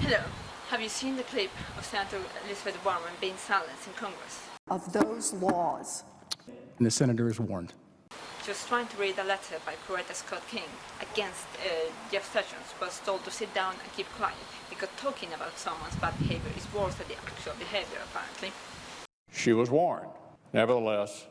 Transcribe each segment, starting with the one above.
Hello. Have you seen the clip of Senator Elizabeth Warren being silenced in Congress? of those laws. And the senator is warned. She was trying to read a letter by Coretta Scott King against uh, Jeff Sessions, was told to sit down and keep quiet because talking about someone's bad behavior is worse than the actual behavior, apparently. She was warned. Nevertheless,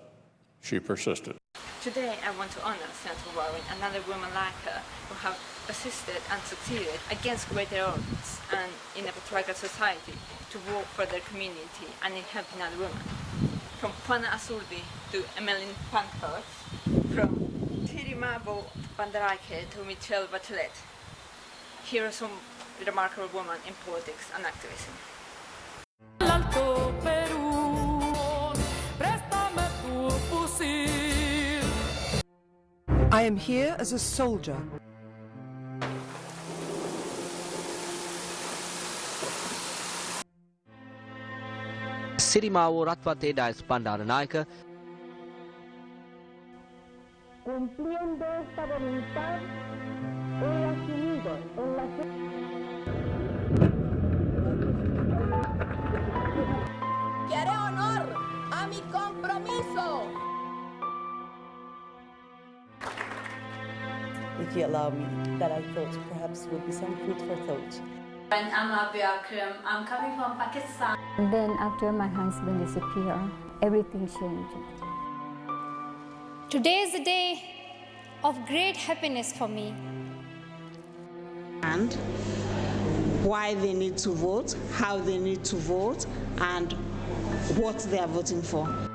she persisted. Today, I want to honor Senator Warren another woman like her who have persisted and succeeded against greater odds and in a patriarchal society to work for their community and in helping other women. From Juana Azurduy to Emmeline Pankhurst, from Sirimavo Bandaranaike to Michelle Bachelet. Here are some remarkable women in politics and activism. I am here as a soldier. ಸಿರಿಮಾವು ರತ್ವತೆ ಡಾಯ್ಸ್ ಪಂಡಾರ ನಾಯಕ Cumpliendo esta voluntad, he asumido en la... if you allow me, that I thought perhaps would be some food for thought. And I'm Abby Akram. I'm coming from Pakistan. And then after my husband disappeared, everything changed. Today is a day of great happiness for me. And why they need to vote, how they need to vote, and what they are voting for.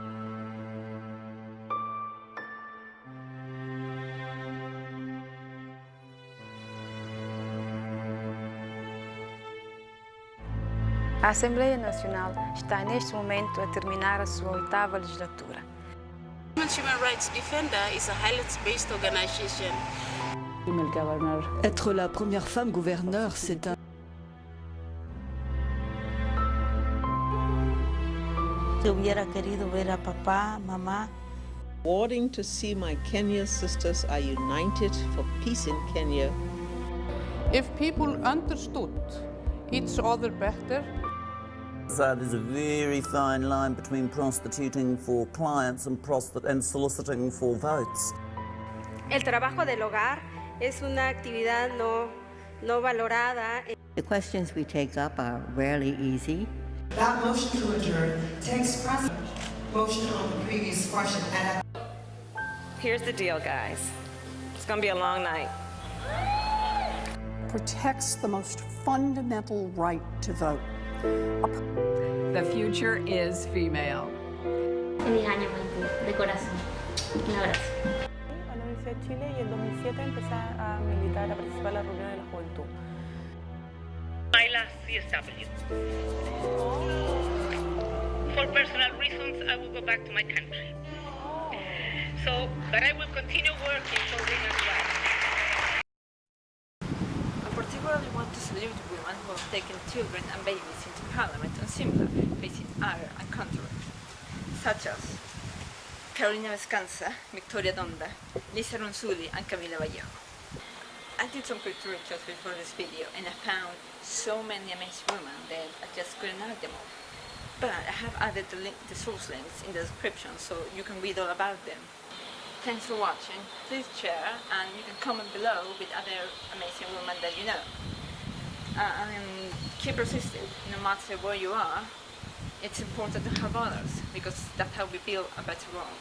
A Assembleia Nacional está neste momento a terminar a sua oitava legislatura. Human Rights Defender is a highlands-based organization. Être la première femme gouverneur, c'est un... Si hubiera querido ver a papá, mamá. Rewarding to see my Kenyan sisters are united for peace in Kenya. If people understood each other better, So there's a very fine line between prostituting for clients and, prostit- and soliciting for votes. El trabajo del hogar es una actividad no, no valorada. The questions we take up are rarely easy. That motion to adjourn takes precedent. Motion on the previous question. Here's the deal, guys. It's going to be a long night. protects the most fundamental right to vote. The future is female. Feliz año, Maipú, de corazón. Un abrazo. A la Universidad de Chile y en 2007 empecé a militar, a participar en la reunión de la juventud. My last CSW. For personal reasons, I will go back to my country. So, but I will continue working for women's rights. I particularly want to salute women who have taken children and babies into parliament and similar, facing ire and controversy, such as Carolina Bescansa, Victoria Donda, Licia Ronzulli, and Camila Vallejo. I did some quick research before this video and I found so many amazing women that I just couldn't add them all. But I have added the, link, the source links in the description so you can read all about them. Thanks for watching. Please share and you can comment below with other amazing women that you know. Uh, mean, keep resisting, no matter where you are. It's important to help others because that's how we build a better world.